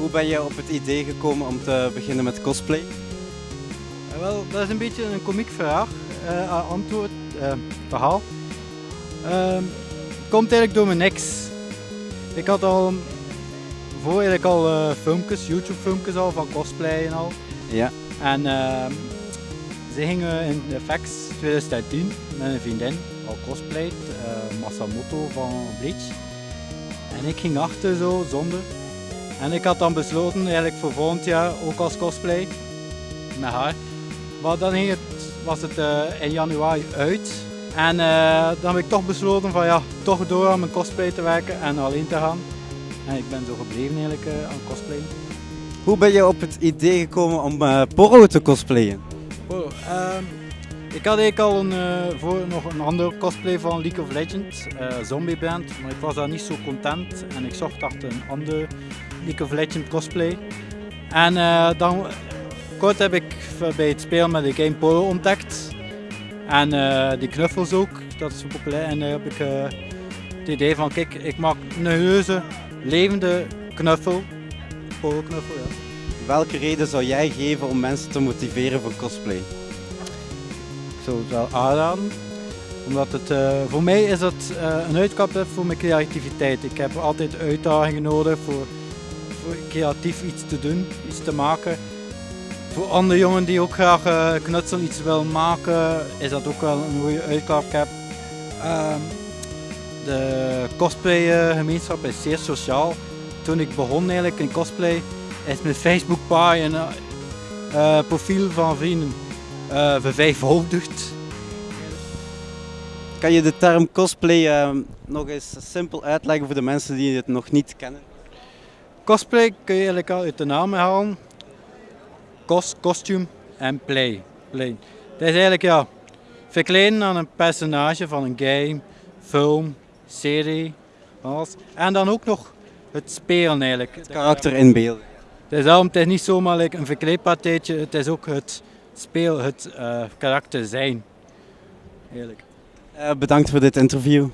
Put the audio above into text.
Hoe ben je op het idee gekomen om te beginnen met cosplay? Eh, wel, dat is een beetje een komiek vraag, eh, antwoord, eh, verhaal. Ehm, het komt eigenlijk door mijn ex. Ik had al voor eigenlijk al filmpjes, YouTube filmpjes al van cosplay en al. Ja. En ehm, ze gingen in de FX 2010 met een vriendin, al cosplayed, eh, Masamoto van Bleach. En ik ging achter zo, zonder. En ik had dan besloten eigenlijk voor volgend jaar ook als cosplay, met haar. Maar dan ging het, was het eh, in januari uit. En eh, dan heb ik toch besloten van ja, toch door aan mijn cosplay te werken en alleen te gaan. En ik ben zo gebleven eigenlijk eh, aan cosplay. Hoe ben je op het idee gekomen om eh Porro te cosplayen? Ik had eigenlijk al een, eh, voor nog een andere cosplay van League of Legends, eh, Zombie Band, maar ik was daar niet zo content en ik zocht achter een andere League of Legends cosplay. En eh, dan kort heb ik bij het spelen met de game Polo ontdekt en die knuffels ook, dat is populair en dan heb ik het idee van kijk, ik maak een heuse, levende knuffel, Polo knuffel ja. Welke reden zou jij geven om mensen te motiveren voor cosplay? Ik zou het wel aanraden. Omdat het, eh, voor mij is het eh, een uitkap voor mijn creativiteit. Ik heb altijd uitdagingen nodig voor, voor creatief iets te doen, iets te maken. Voor andere jongen die ook graag eh, knutsel iets willen maken, is dat ook wel een goede uitklapcap. Ehm de cosplay gemeenschap is zeer sociaal. Toen ik begon eigenlijk in cosplay, is mijn Facebookpagina, eh profiel van vrienden vervijfvoudigd. Kan je de term cosplay eh, nog eens simpel uitleggen voor de mensen die het nog niet kennen? Cosplay kun je eigenlijk al uit de naam halen. Cos, costume en play. play. Dat is eigenlijk ja, verkleden aan een personage van een game, film, serie. Alles. En dan ook nog het spelen eigenlijk. Het karakter inbeelden. Het is, daarom, het is niet zomaar like een verkleedpatheetje, het is ook het speel, het eh, karakter zijn. Eigenlijk. Eh, bedankt voor dit interview.